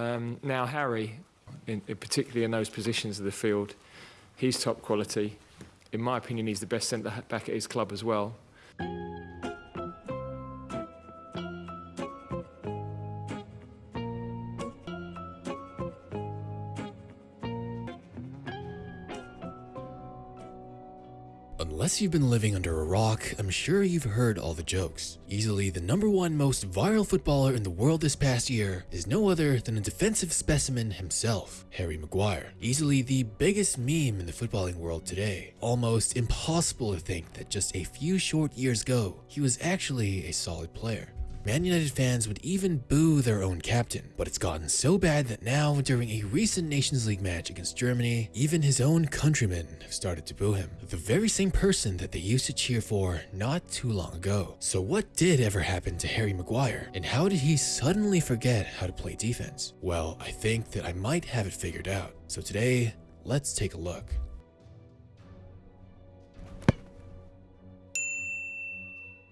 Um, now Harry, in, in particularly in those positions of the field, he's top quality. In my opinion, he's the best centre back at his club as well. Unless you've been living under a rock, I'm sure you've heard all the jokes. Easily the number one most viral footballer in the world this past year is no other than a defensive specimen himself, Harry Maguire. Easily the biggest meme in the footballing world today. Almost impossible to think that just a few short years ago, he was actually a solid player. Man United fans would even boo their own captain, but it's gotten so bad that now, during a recent Nations League match against Germany, even his own countrymen have started to boo him. The very same person that they used to cheer for not too long ago. So what did ever happen to Harry Maguire, and how did he suddenly forget how to play defense? Well, I think that I might have it figured out. So today, let's take a look.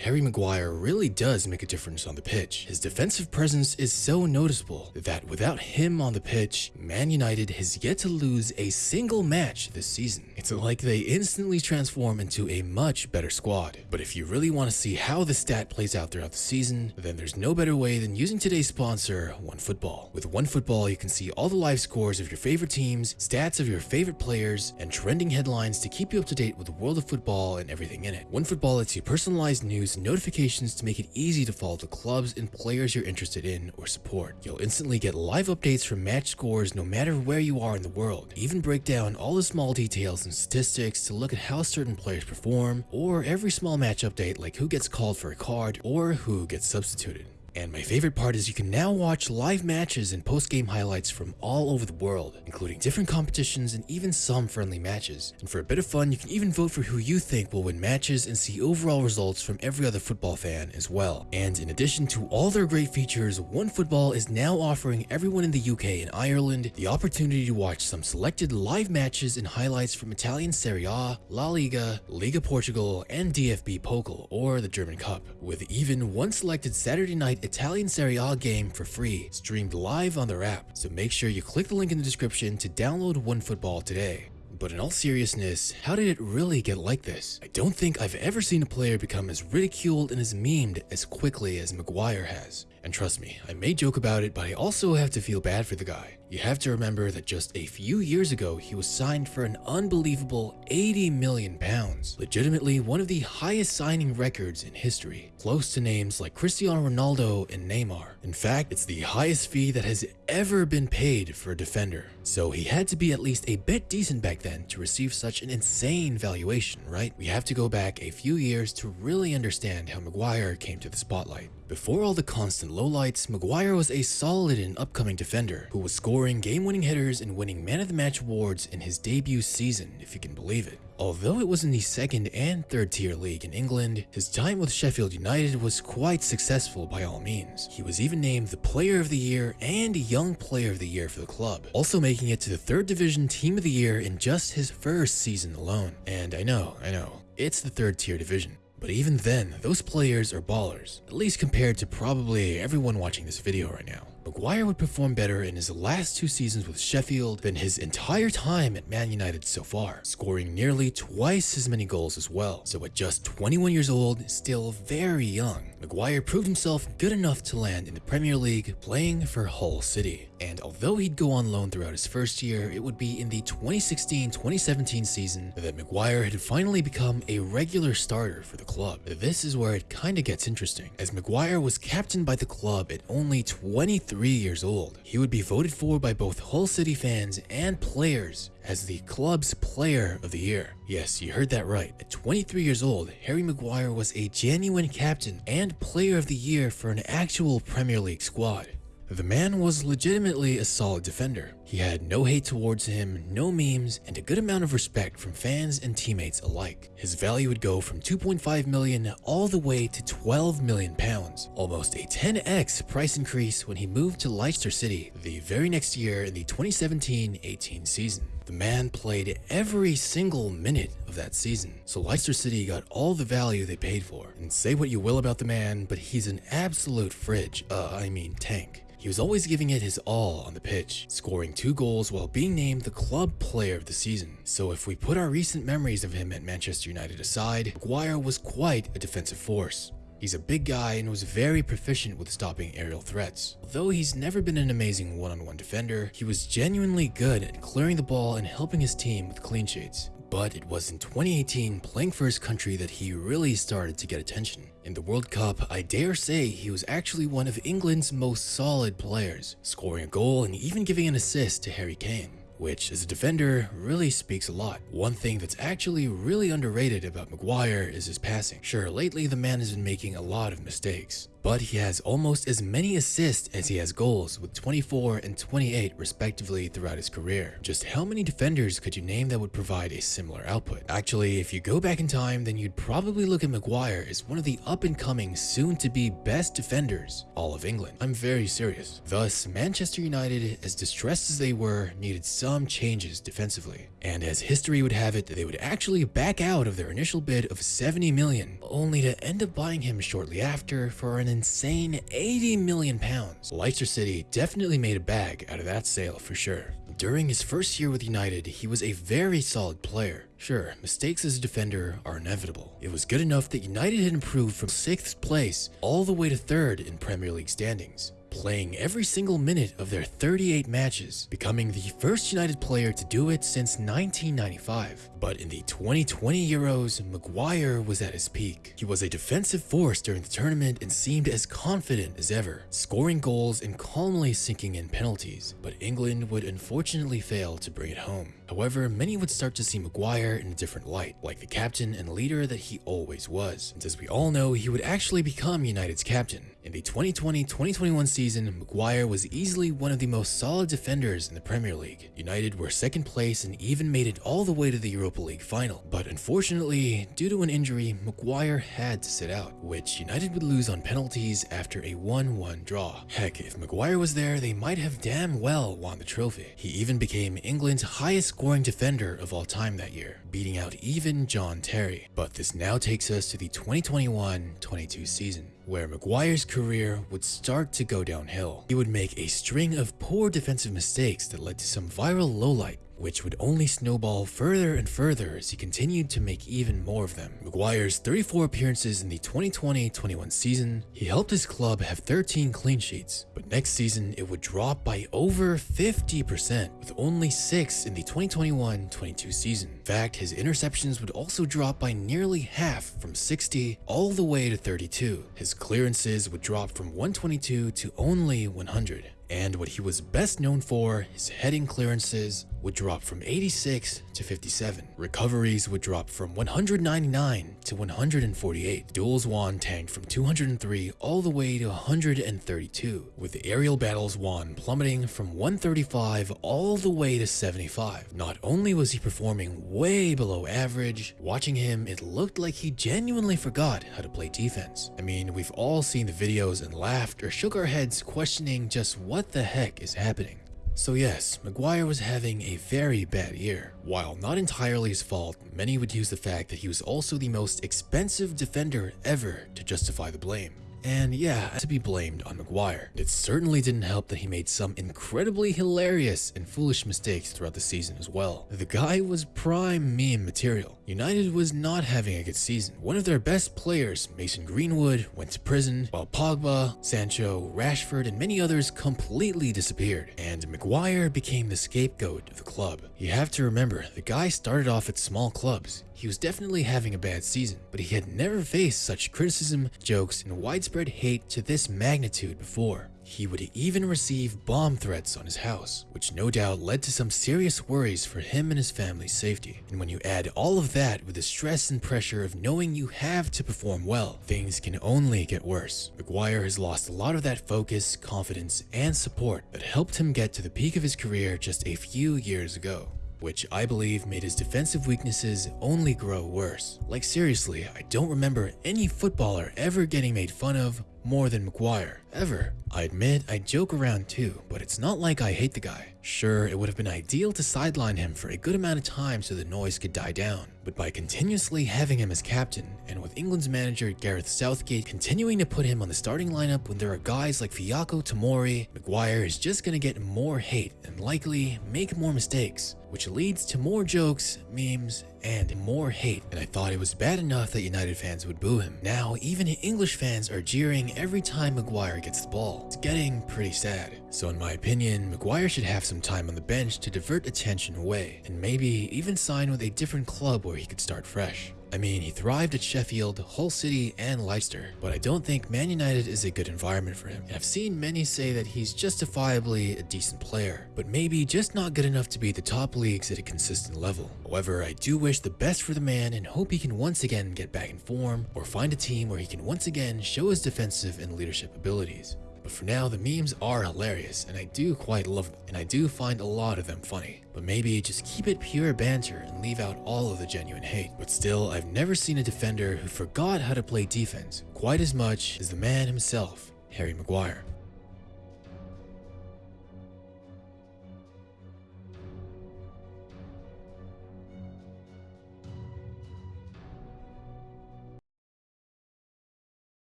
Harry Maguire really does make a difference on the pitch. His defensive presence is so noticeable that without him on the pitch, Man United has yet to lose a single match this season. It's like they instantly transform into a much better squad. But if you really want to see how the stat plays out throughout the season, then there's no better way than using today's sponsor, OneFootball. With OneFootball, you can see all the live scores of your favorite teams, stats of your favorite players, and trending headlines to keep you up to date with the world of football and everything in it. OneFootball lets you personalize news and notifications to make it easy to follow the clubs and players you're interested in or support. You'll instantly get live updates from match scores no matter where you are in the world. Even break down all the small details and statistics to look at how certain players perform, or every small match update like who gets called for a card or who gets substituted. And my favorite part is you can now watch live matches and post-game highlights from all over the world, including different competitions and even some friendly matches. And for a bit of fun, you can even vote for who you think will win matches and see overall results from every other football fan as well. And in addition to all their great features, OneFootball is now offering everyone in the UK and Ireland the opportunity to watch some selected live matches and highlights from Italian Serie A, La Liga, Liga Portugal, and DFB Pokal, or the German Cup, with even one selected Saturday night Italian Serie A game for free, streamed live on their app, so make sure you click the link in the description to download OneFootball today. But in all seriousness, how did it really get like this? I don't think I've ever seen a player become as ridiculed and as memed as quickly as Maguire has. And trust me, I may joke about it, but I also have to feel bad for the guy. You have to remember that just a few years ago, he was signed for an unbelievable 80 million pounds. Legitimately one of the highest signing records in history, close to names like Cristiano Ronaldo and Neymar. In fact, it's the highest fee that has ever been paid for a defender. So he had to be at least a bit decent back then to receive such an insane valuation, right? We have to go back a few years to really understand how Maguire came to the spotlight. Before all the constant lowlights, Maguire was a solid and upcoming defender who was scoring game-winning hitters and winning man of the match awards in his debut season, if you can believe it. Although it was in the second and third tier league in England, his time with Sheffield United was quite successful by all means. He was even named the Player of the Year and Young Player of the Year for the club, also making it to the third division Team of the Year in just his first season alone. And I know, I know, it's the third tier division. But even then, those players are ballers, at least compared to probably everyone watching this video right now. Maguire would perform better in his last two seasons with Sheffield than his entire time at Man United so far, scoring nearly twice as many goals as well. So at just 21 years old, still very young, Maguire proved himself good enough to land in the Premier League playing for Hull City. And although he'd go on loan throughout his first year, it would be in the 2016-2017 season that Maguire had finally become a regular starter for the club. This is where it kinda gets interesting, as Maguire was captained by the club at only 23 years old. He would be voted for by both Hull City fans and players as the club's player of the year. Yes, you heard that right. At 23 years old, Harry Maguire was a genuine captain and player of the year for an actual Premier League squad. The man was legitimately a solid defender. He had no hate towards him, no memes, and a good amount of respect from fans and teammates alike. His value would go from 2.5 million all the way to 12 million pounds, almost a 10x price increase when he moved to Leicester City the very next year in the 2017-18 season. The man played every single minute of that season, so Leicester City got all the value they paid for. And say what you will about the man, but he's an absolute fridge, uh, I mean tank. He was always giving it his all on the pitch, scoring two goals while being named the club player of the season. So if we put our recent memories of him at Manchester United aside, Maguire was quite a defensive force. He's a big guy and was very proficient with stopping aerial threats. Although he's never been an amazing one-on-one defender, he was genuinely good at clearing the ball and helping his team with clean sheets. But it was in 2018, playing for his country, that he really started to get attention. In the World Cup, I dare say he was actually one of England's most solid players, scoring a goal and even giving an assist to Harry Kane which as a defender really speaks a lot. One thing that's actually really underrated about Maguire is his passing. Sure, lately the man has been making a lot of mistakes, but he has almost as many assists as he has goals with 24 and 28 respectively throughout his career. Just how many defenders could you name that would provide a similar output? Actually, if you go back in time, then you'd probably look at Maguire as one of the up-and-coming, soon-to-be best defenders all of England. I'm very serious. Thus, Manchester United, as distressed as they were, needed some changes defensively. And as history would have it, they would actually back out of their initial bid of 70 million, only to end up buying him shortly after for an insane 80 million pounds. Leicester City definitely made a bag out of that sale for sure. During his first year with United, he was a very solid player. Sure, mistakes as a defender are inevitable. It was good enough that United had improved from 6th place all the way to 3rd in Premier League standings playing every single minute of their 38 matches, becoming the first United player to do it since 1995. But in the 2020 Euros, Maguire was at his peak. He was a defensive force during the tournament and seemed as confident as ever, scoring goals and calmly sinking in penalties, but England would unfortunately fail to bring it home. However, many would start to see Maguire in a different light, like the captain and leader that he always was. And as we all know, he would actually become United's captain. In the 2020-2021 season, Maguire was easily one of the most solid defenders in the Premier League. United were second place and even made it all the way to the Europa League final. But unfortunately, due to an injury, Maguire had to sit out, which United would lose on penalties after a 1-1 draw. Heck, if Maguire was there, they might have damn well won the trophy. He even became England's highest scoring defender of all time that year, beating out even John Terry. But this now takes us to the 2021-22 season where Maguire's career would start to go downhill. He would make a string of poor defensive mistakes that led to some viral lowlight which would only snowball further and further as he continued to make even more of them. Maguire's 34 appearances in the 2020-21 season, he helped his club have 13 clean sheets, but next season it would drop by over 50% with only 6 in the 2021-22 season. In fact, his interceptions would also drop by nearly half from 60 all the way to 32. His clearances would drop from 122 to only 100 and what he was best known for, his heading clearances, would drop from 86 to 57. Recoveries would drop from 199 to 148. Duels won tanked from 203 all the way to 132, with aerial battles won plummeting from 135 all the way to 75. Not only was he performing way below average, watching him it looked like he genuinely forgot how to play defense. I mean, we've all seen the videos and laughed or shook our heads questioning just what the heck is happening. So yes, Maguire was having a very bad year. While not entirely his fault, many would use the fact that he was also the most expensive defender ever to justify the blame. And yeah, to be blamed on Maguire. It certainly didn't help that he made some incredibly hilarious and foolish mistakes throughout the season as well. The guy was prime meme material. United was not having a good season. One of their best players, Mason Greenwood, went to prison, while Pogba, Sancho, Rashford, and many others completely disappeared, and Maguire became the scapegoat of the club. You have to remember, the guy started off at small clubs. He was definitely having a bad season, but he had never faced such criticism, jokes, and widespread hate to this magnitude before. He would even receive bomb threats on his house, which no doubt led to some serious worries for him and his family's safety. And when you add all of that with the stress and pressure of knowing you have to perform well, things can only get worse. Maguire has lost a lot of that focus, confidence, and support that helped him get to the peak of his career just a few years ago which I believe made his defensive weaknesses only grow worse. Like seriously, I don't remember any footballer ever getting made fun of more than Maguire, ever. I admit I joke around too, but it's not like I hate the guy. Sure, it would have been ideal to sideline him for a good amount of time so the noise could die down, but by continuously having him as captain, and with England's manager Gareth Southgate continuing to put him on the starting lineup when there are guys like Fikayo Tomori, Maguire is just gonna get more hate and likely make more mistakes, which leads to more jokes, memes, and more hate. And I thought it was bad enough that United fans would boo him. Now, even English fans are jeering every time Maguire gets the ball. It's getting pretty sad. So in my opinion, Maguire should have some time on the bench to divert attention away, and maybe even sign with a different club where he could start fresh. I mean, he thrived at Sheffield, Hull City, and Leicester, but I don't think Man United is a good environment for him. And I've seen many say that he's justifiably a decent player, but maybe just not good enough to be the top leagues at a consistent level. However, I do wish the best for the man and hope he can once again get back in form or find a team where he can once again show his defensive and leadership abilities. But for now, the memes are hilarious, and I do quite love them, and I do find a lot of them funny. But maybe just keep it pure banter and leave out all of the genuine hate. But still, I've never seen a defender who forgot how to play defense quite as much as the man himself, Harry Maguire.